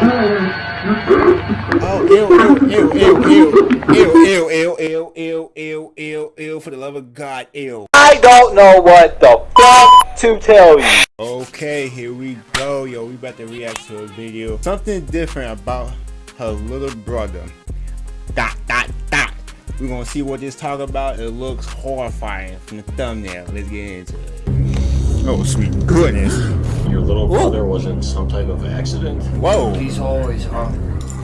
Oh, ew, ew, ew, ew, ew, ew, ew, ew, ew, ew, ew, ew, for the love of God, ew. I don't know what the fuck to tell you. Okay, here we go, yo. We about to react to a video. Something different about her little brother. Dot, dot, dot. We're gonna see what this talk about. It looks horrifying from the thumbnail. Let's get into it. Oh, sweet goodness. Your little brother was in some type of accident? Whoa. He's always hungry.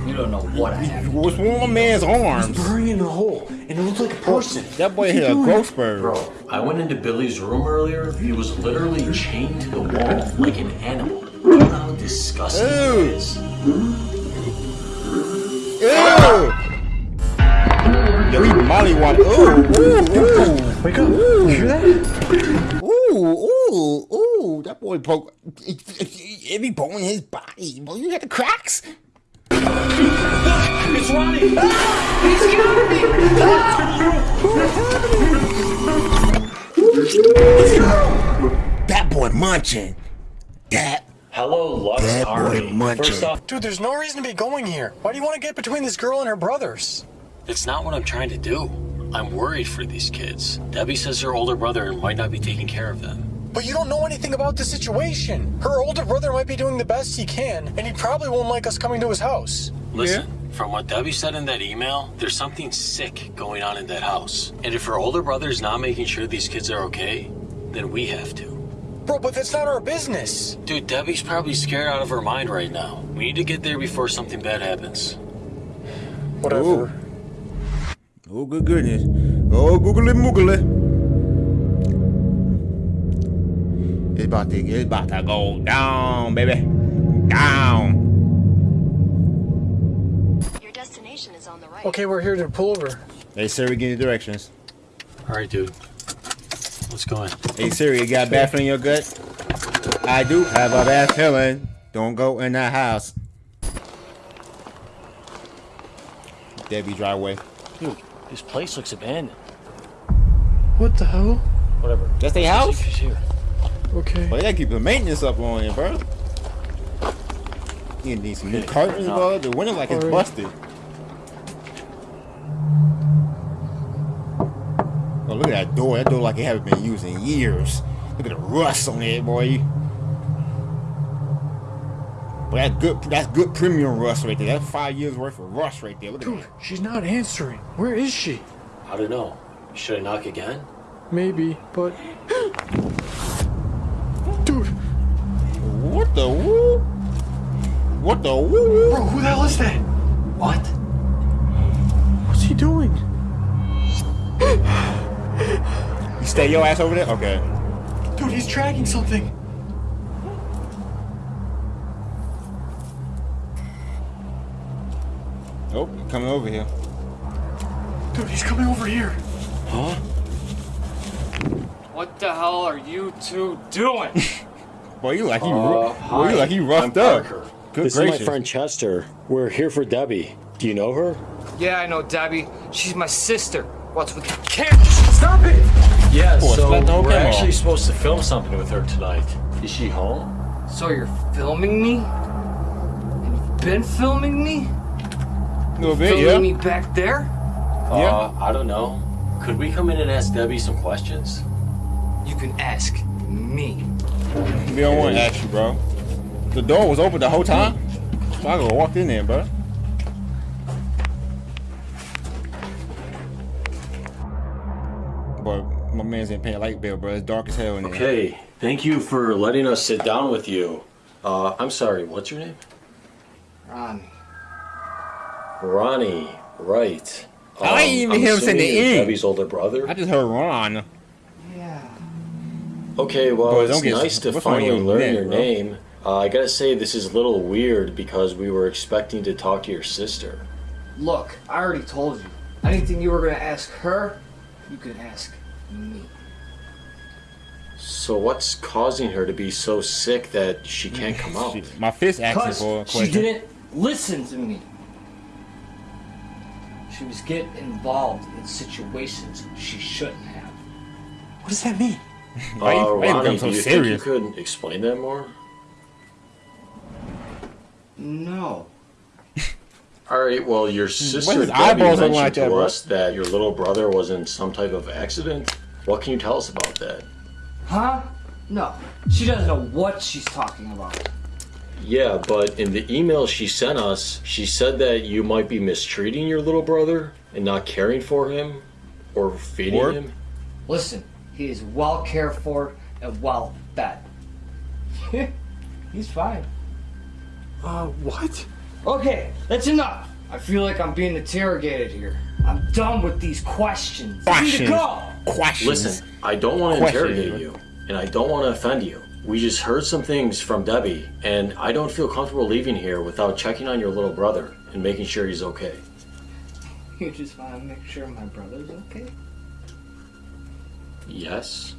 You don't know what happened. What's wrong with my man's arms? Buried in a hole, and it looked like a person. That boy hit a ghost bird. Bro, I went into Billy's room earlier. He was literally chained to the wall like an animal. You know how disgusting that Ew. is? Ew! Yo, he mollywopped. Ooh, ooh, ooh. Wake up! You hear that? Ooh, ooh, ooh, that boy broke. every bone in his body. Boy, you got the cracks. It's Ronnie! He's coming. That boy munching. That Hello, Lux That boy Army. munching. First off, Dude, there's no reason to be going here. Why do you want to get between this girl and her brothers? it's not what I'm trying to do. I'm worried for these kids. Debbie says her older brother might not be taking care of them. But you don't know anything about the situation. Her older brother might be doing the best he can, and he probably won't like us coming to his house. Listen, from what Debbie said in that email, there's something sick going on in that house. And if her older brother's not making sure these kids are okay, then we have to. Bro, but that's not our business. Dude, Debbie's probably scared out of her mind right now. We need to get there before something bad happens. Whatever. Ooh. Oh, good goodness. Oh, googly moogly. It's about to, it's about to go down, baby. Down. Your destination is on the right. Okay, we're here to pull over. Hey, Siri, give me directions. All right, dude. Let's go in. Hey, Siri, you got a bad feeling in your gut? I do have a bad feeling. Don't go in that house. Debbie driveway. Dude, this place looks abandoned. What the hell? Whatever. That's their Let's house? she's here. Okay. Well, they gotta keep the maintenance up on it, bro. You need some new Okay. curtains, bro. The window like it's Alright. busted. Oh, look at that door. That door like it haven't been used in years. Look at the rust on it, boy. But that's good. That's good premium rust right there. That's five years worth of rust right there. Look at Dude, that. she's not answering. Where is she? I don't know. Should I knock again? Maybe, but. Dude, What the woo? What the woo? bro, who the hell is that? What? What's he doing? You stay your ass over there? Okay. Dude, he's tracking something. Oh, coming over here. Dude, he's coming over here. Huh? What the hell are you two doing? Boy, you like he, Uh, boy, you like he roughed I'm up. Parker. Good this gracious. is my friend Chester. We're here for Debbie. Do you know her? yeah, I know Debbie. She's my sister. What's with the camera? Stop it! Yeah, Boy, so splat the whole we're camera actually supposed to film something with her tonight. Is she home? So you're filming me? And you've been filming me? A little bit, Filming yeah. me back there? Yeah. Uh, I don't know. Could we come in and ask Debbie some questions? You can ask me. We don't want to ask you, bro. The door was open the whole time. So I could walked in there, bro. But my man's ain't paying light bill, bro. It's dark as hell in there. Okay, thank you for letting us sit down with you. Uh, I'm sorry, what's your name? Ron. Ronnie, right. I ain't even I'm hear him say the assuming you're end. Debbie's older brother? I just heard Ron. Yeah. Okay, well, Boy, it's nice to what's wrong with finally your learn neck, your bro? name. Uh, I gotta say, this is a little weird because we were expecting to talk to your sister. Look, I already told you. Anything you were gonna ask her, you can ask me. So what's causing her to be so sick that she can't come out? Shit, My fist asking for a she didn't listen to me. She was getting involved in situations she shouldn't have. What does that mean? Why you- uh, why Ronnie, become so do you serious? think you could explain that more? No. All right. Well, your sister his Debbie mentioned like to that, bro? us that your little brother was in some type of accident. What can you tell us about that? Huh? No. She doesn't know what she's talking about. Yeah, but in the email she sent us, she said that you might be mistreating your little brother and not caring for him or feeding Or- him. Listen, he is well cared for and well fed. He's fine. Uh, what? Okay, that's enough. I feel like I'm being interrogated here. I'm done with these questions. I need to Questions. go. Questions. Listen, I don't want to Question. interrogate you, and I don't want to offend you. We just heard some things from Debbie, and I don't feel comfortable leaving here without checking on your little brother and making sure he's okay. You just want to make sure my brother's okay? Yes?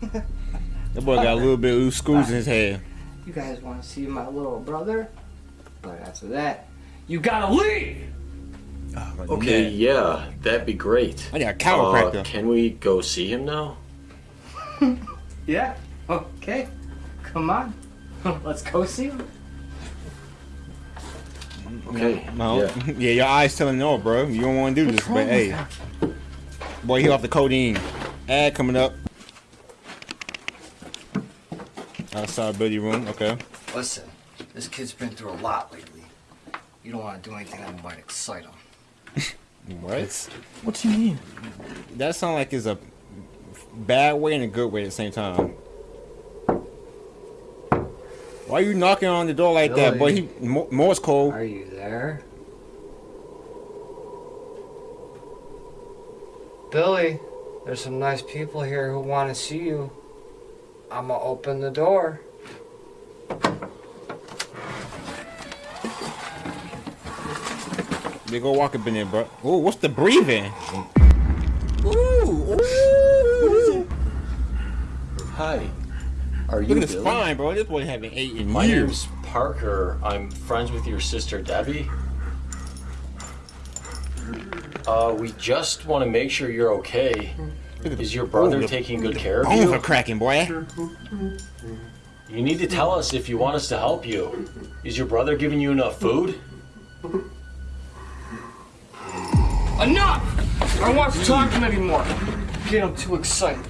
That boy got a little bit of loose screws in his head. You guys want to see my little brother? But after that, you gotta leave! Okay, yeah, that'd be great. I got a Uh, can we go see him now? Yeah? Okay. Come on. Let's go see him. Okay, no. yeah. Yeah. your eyes telling no, bro. You don't want to do this, but hey. Boy, he off the codeine. Ad coming up. Outside Billy room, okay. Listen, this kid's been through a lot lately. You don't want to do anything that might excite him. What? What do you mean? That sounds like it's a bad way and a good way at the same time. Why are you knocking on the door like that, boy? He Mo- Morse code. Are you there? Billy, there's some nice people here who want to see you. I'ma open the door. They go walk up in there, bro. Oh, what's the breathing? Ooh, ooh. Hi. Are you Look at his Billy? spine, bro. This boy haven't ate in My years. name's Parker. I'm friends with your sister Debbie. Uh, we just want to make sure you're okay. Look at the- Is your brother Ooh, the taking good care of Bones you? are cracking, boy. You need to tell us if you want us to help you. Is your brother giving you enough food? Enough! I don't want to talk to him anymore. Get him too excited.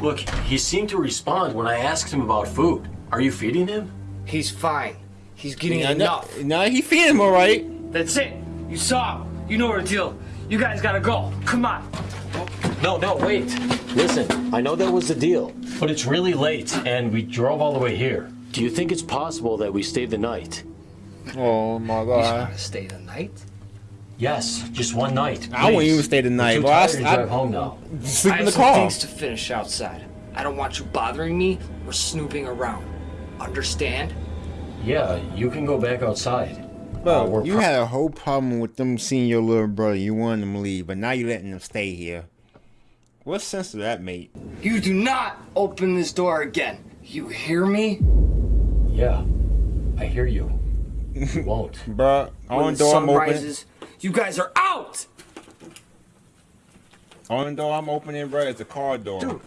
Look, he seemed to respond when I asked him about food. Are you feeding him? He's fine. He's getting Nah, enough. nah, he feeding him all right. That's it. You saw him. You know the deal. You guys gotta go. Come on. No, no, wait. Listen, I know that was the deal, but it's really late and we drove all the way here. Do you think it's possible that we stay the night? Oh my You god. wanna stay the night? Yes, just one night. I wouldn't even stay the We're night, too bro. I, tired to I, drive home now. sleep I in have the some car. things to finish outside. I don't want you bothering me or snooping around. Understand? Yeah, you can go back outside. Bro, Uh, you had a whole problem with them seeing your little brother. You wanted them to leave, but now you're letting them stay here. What sense does that make? You do not open this door again. You hear me? Yeah, I hear you. You won't. Bro, When on the door sun I'm opening. rises, you guys are out! On door I'm opening, bro. It's a car door. Dude.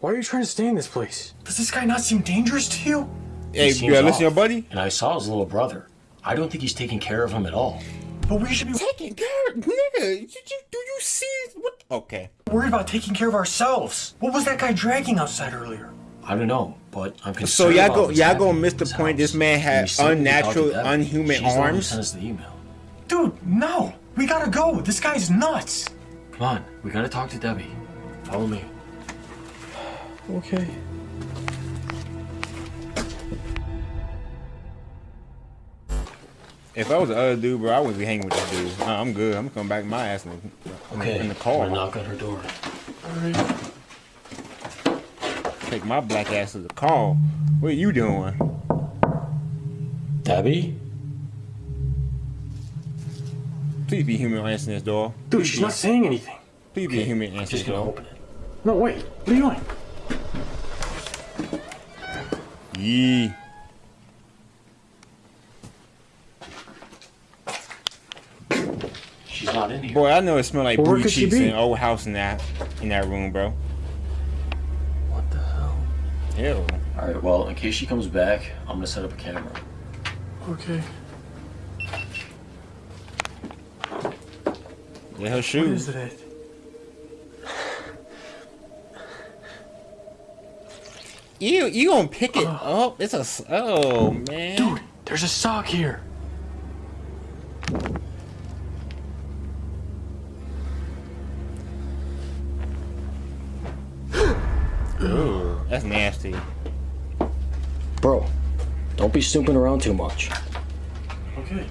Why are you trying to stay in this place? Does this guy not seem dangerous to you? hey, He you seems gotta listen to your buddy. And I saw his little brother. I don't think he's taking care of him at all. But we should be Taking care, nigga. You, you, do you see what? Okay. worried about taking care of ourselves. What was that guy dragging outside earlier? I don't know, but I'm concerned. So y'all go, y'all happening gonna miss the this point. This man And had we still need to talk to unnatural, Debbie. unhuman She's the one who arms. sent us the email. Dude, no. We gotta go. This guy's nuts. Come on, we gotta talk to Debbie. Follow me. Okay. If I was the other dude, bro, I wouldn't be hanging with this dude. Nah, I'm good. I'm gonna come back my ass in the, Okay, in the I'm car. gonna knock on her door. Take my black ass to the car. What are you doing? Debbie? Please be human answering this door. Dude, she's not saying anything. Please be human I'm answering just this gonna door. open it. No, wait. What are you doing? Yee. She's not in here. Boy, I know it smell like Well, where booty could she cheeks be? in old house in that in that room, bro. What the hell? Ew. Alright, well, in case she comes back, I'm gonna set up a camera. Okay. Yeah, her What shoes. is it? You you gonna pick it up? It's a oh man. Dude, there's a sock here. Ooh, that's nasty. Bro, don't be snooping around too much. Okay.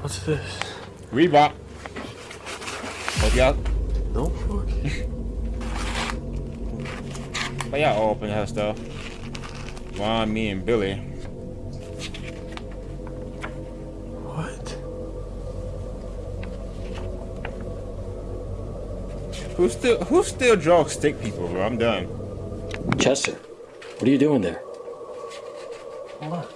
What's this? Reebok. Hope y'all. Notebook. Why y'all open her stuff? Ron, me, and Billy. Who still who still draws stick people, bro? I'm done. Chester, what are you doing there? Hold on.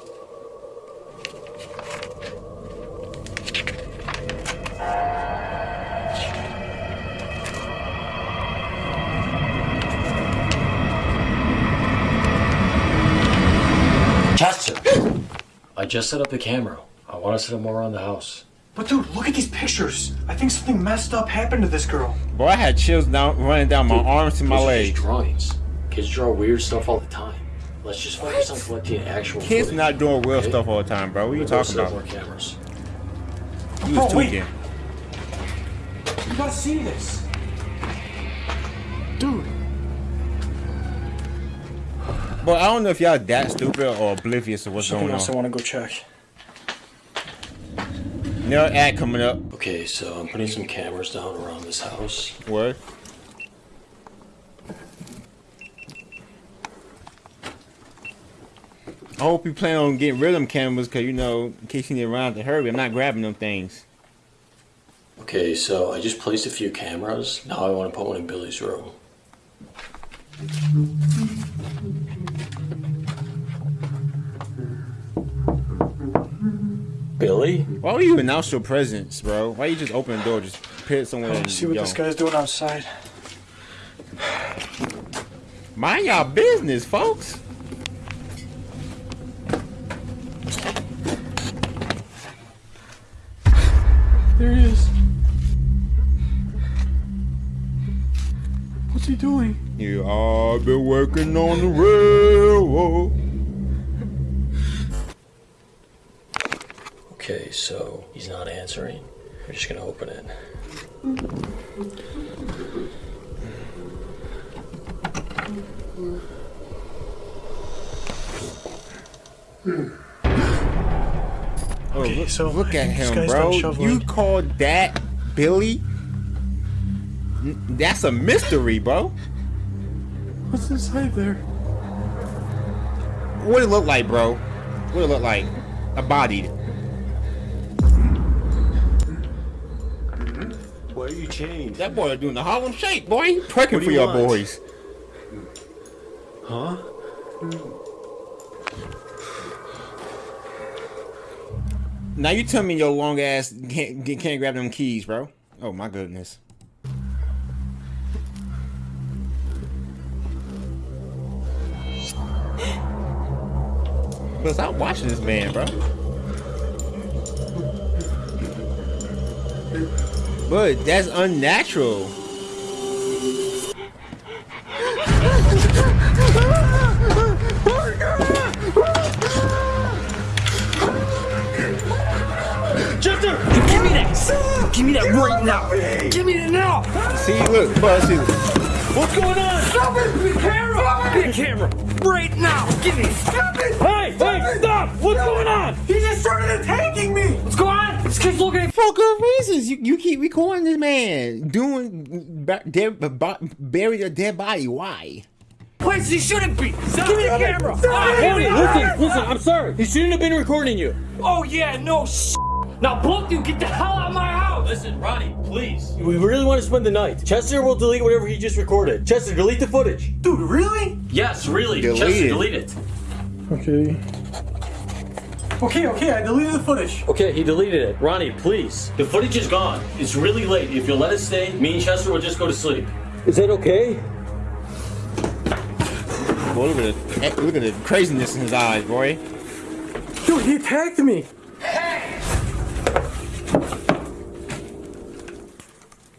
Chester! I just set up the camera. I want to set up more around the house. But dude, look at these pictures. I think something messed up happened to this girl. Boy, I had chills down running down my arms to my Those are just legs. drawings. Kids draw weird stuff all the time. Let's just focus on collecting actual Kids footage, not doing real okay? stuff all the time, bro. What are you talking about? more cameras. You Bro, was wait. tweaking. You gotta see this. Dude, But I don't know if y'all that stupid or oblivious to what's something going else I on. wanna go check. No ad coming up. Okay, so I'm putting some cameras down around this house. What? I hope you plan on getting rid of them cameras, cause you know, in case you need to run out to hurry, I'm not grabbing them things. Okay, so I just placed a few cameras. Now I want to put one in Billy's room. Billy? Why would you announce your presence, bro? Why you just open the door, just put it somewhere? Let's see what yo. this guy's doing outside. Mind y'all business, folks. There he is. What's he doing? You all been working on the railroad. Okay, so he's not answering. We're just gonna open it. Oh, Okay, look, so look at him, bro. You called that Billy? That's a mystery, bro. What's inside there? What it look like, bro? What it look like? A body. Why are you chained? That boy doing the Harlem Shake, boy. He Twerking What for you your want? boys. Huh? Now you tell me your long ass can't can't grab them keys, bro. Oh my goodness. But stop watching this man, bro. But that's unnatural. Chester, give me that! Give me that right now! Give me that now! See, look, bro, see, What's going on? Stop it! Give the camera! Give me the camera! Right now! Give me! Stop it! Hey! Hey! Stop! What's going on? He just started attacking me! What's going on? This kid's looking at for good reasons. You, you keep recording this man doing ba- dead, bury a dead body. Why? places he shouldn't be! Give me the camera! Hey, listen, listen, I'm sorry. He shouldn't have been recording you. Oh yeah, no sh- Now both you get the hell out of my house! Listen, Ronnie, please. We really want to spend the night. Chester will delete whatever he just recorded. Chester, delete the footage. Dude, really? Yes, really. Delete Chester, it. delete it. Okay. Okay, okay, I deleted the footage. Okay, he deleted it. Ronnie, please. The footage is gone. It's really late. If you'll let us stay, me and Chester will just go to sleep. Is that okay? boy. Look at the look at the craziness in his eyes, boy. Dude, he attacked me. Hey!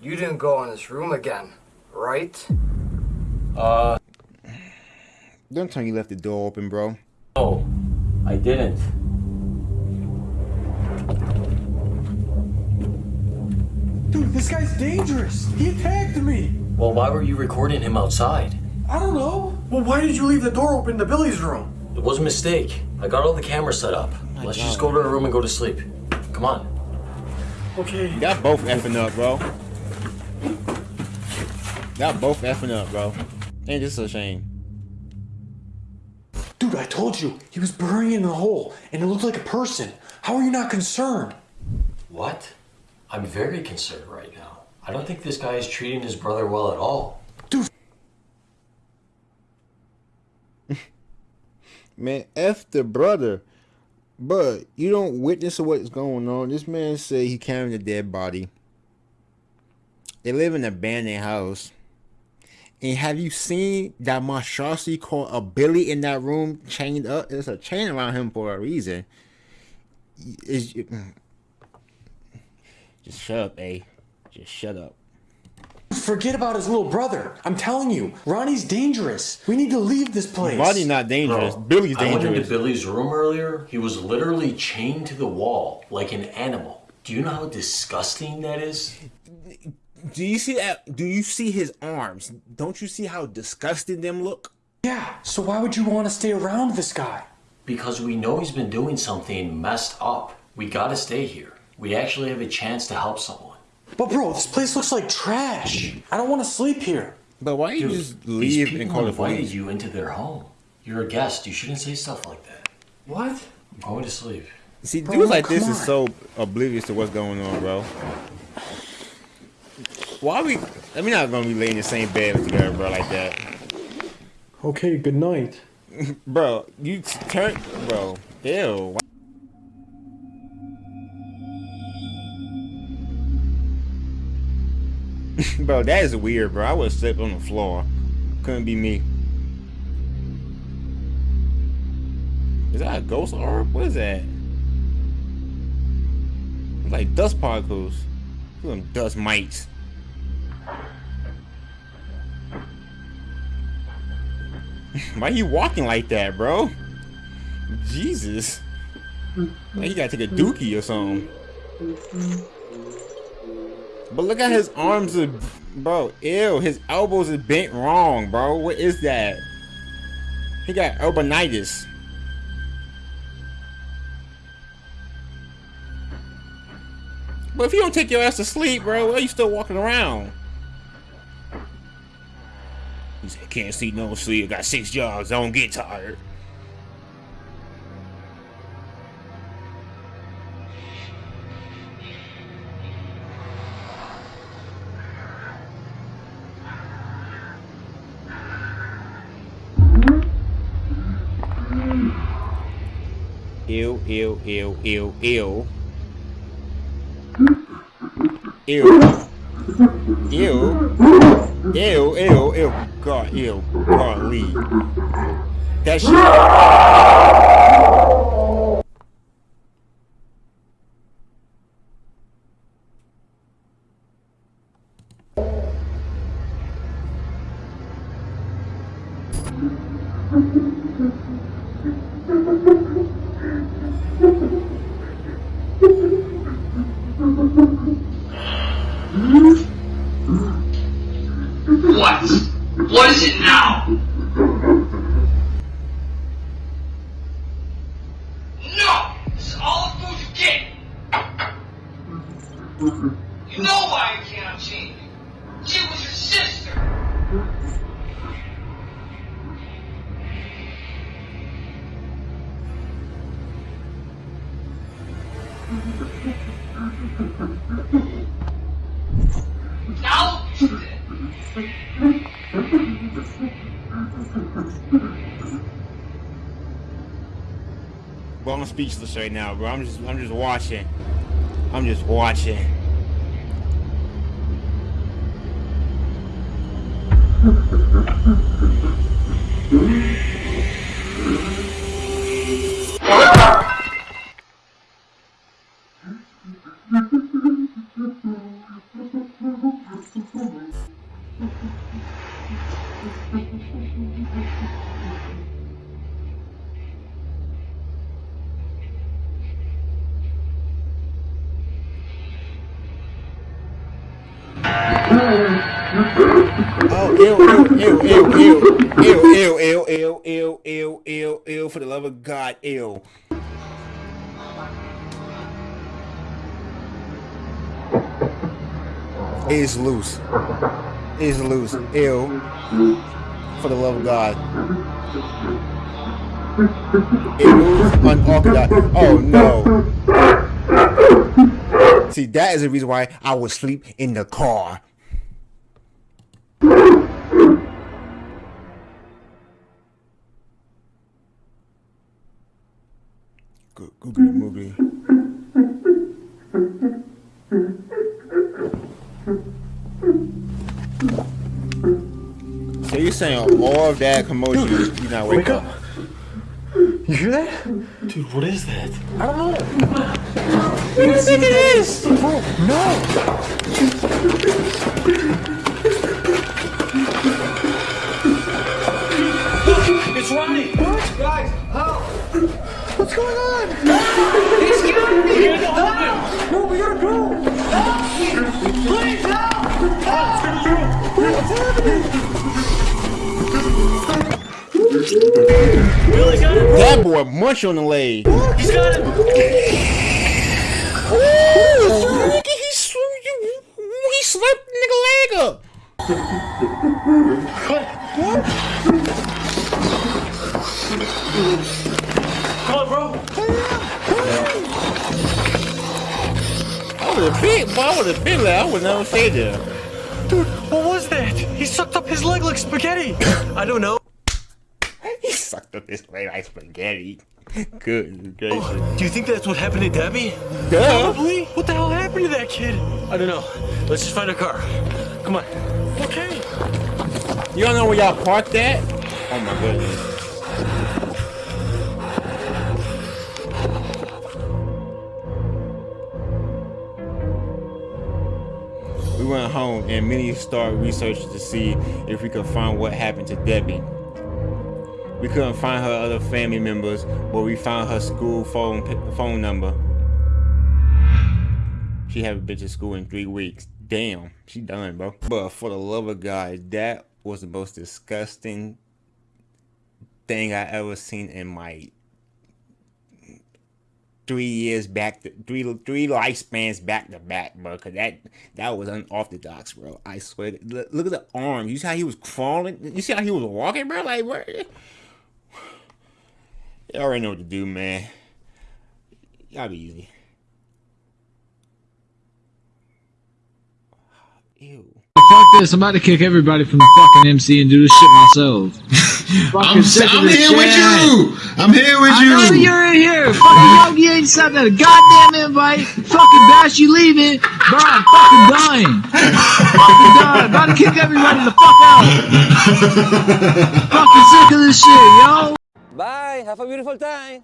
You didn't go in this room again, right? Uh, Don't tell me you left the door open, bro. no, I didn't. Dude, this guy's dangerous. He attacked me. Well, why were you recording him outside? I don't know. Well, why did you leave the door open to Billy's room? It was a mistake. I got all the cameras set up. Oh Let's just go to our room and go to sleep. Come on. Okay. Y'all both effing up, bro. Y'all both effing up, bro. Ain't this a shame? Dude, I told you. He was burying in the hole, and it looked like a person. How are you not concerned? What? I'm very concerned right now. I don't think this guy is treating his brother well at all. Dude. Man, F the brother. But you don't witness what's going on. This man said he carrying a dead body. They live in an abandoned house. And have you seen that monstrosity called a Billy in that room chained up? There's a chain around him for a reason. Is just shut up, A. Just shut up. Forget about his little brother. I'm telling you, Ronnie's dangerous. We need to leave this place. Ronnie's not dangerous. Bro, Billy's I went into. Billy's room earlier. He was literally chained to the wall like an animal. Do you know how disgusting that is? Do you see that? Do you see his arms? Don't you see how disgusted them look? Yeah, so why would you want to stay around this guy? Because we know he's been doing something messed up. We gotta stay here. We actually have a chance to help someone. But bro, this place looks like trash. I don't want to sleep here. But why you just leave and call the invited you into their home. You're a guest. You shouldn't say stuff like that. What? I'm going to sleep. See, Bro, dudes like this come is so oblivious to what's going on, bro. Why are we? I mean, not gonna be laying in the same bed together, bro, like that, Okay, good night. bro. You turn, bro. Ew. Bro, that is weird, bro. I would sleep on the floor. Couldn't be me. Is that a ghost orb? What is that? It's like dust particles. Them dust mites. Why are you walking like that, bro? Jesus. Like you gotta take a dookie or something. But look at his arms are, bro. Ew, his elbows are bent wrong, bro. What is that? He got urbanitis. But if you don't take your ass to sleep, bro, why are you still walking around? He said, can't sleep, no sleep. Got six jobs. I don't get tired. Ew, ew, ew, ew, ew. Ew. Ew. Ew, ew. God, ew. Leave. That shit. Mm-hmm. You know why you cannot change. She was your sister! Now look what you. Bro, I'm speechless right now, bro. I'm just, I'm just watching. I'm just watching. Oh, ew, ew, ew, ew, ew, ew, ew, ew, ew, ew, ew, ew, for the love of God, ew. Is loose. Is loose. Ew. For the love of God. It moves unorthodox. Oh no. See, that is the reason why I would sleep in the car. Go- Google movie. So you're saying all of that commotion, you not wake, Wake up? up. You hear that? Dude, what is that? I don't know. What do you think it is? Bro, no. It's Ronnie! What's going on? He's killing me! Help! No, we gotta go. Please help! Billy got him! That boy munch on the leg. He's got him! Ooh, would have been there. I would never stay there. Dude, what was that? He sucked up his leg like spaghetti. I don't know. He sucked up his leg like spaghetti. Good gracious. Oh, do you think that's what happened to Debbie? Duh. Probably. What the hell happened to that kid? I don't know. Let's just find a car. Come on. Okay. You don't know where y'all parked at? Oh my goodness. And Minnie started researching to see if we could find what happened to Debbie. We couldn't find her other family members, but we found her school phone phone number. She haven't been to school in three weeks. Damn, she done, bro. But for the love of God, that was the most disgusting thing I ever seen in my three years back, to, three three lifespans back to back, bro. Cause that that was unorthodox, bro. I swear. Look, look at the arm. You see how he was crawling? You see how he was walking, bro? Like, where? You already know what to do, man. Y'all be easy. Ew. Fuck this, I'm about to kick everybody from the fucking MC and do this shit myself. Fucking I'm, I'm this here with you. I'm here with I know you. you're in here. Fucking Yogi ain't sent out a goddamn invite. Fucking Bash, you leaving. Bro, I'm fucking dying. fucking dying. About to kick everybody the fuck out. fucking sick of this shit, yo. Bye. Have a beautiful time.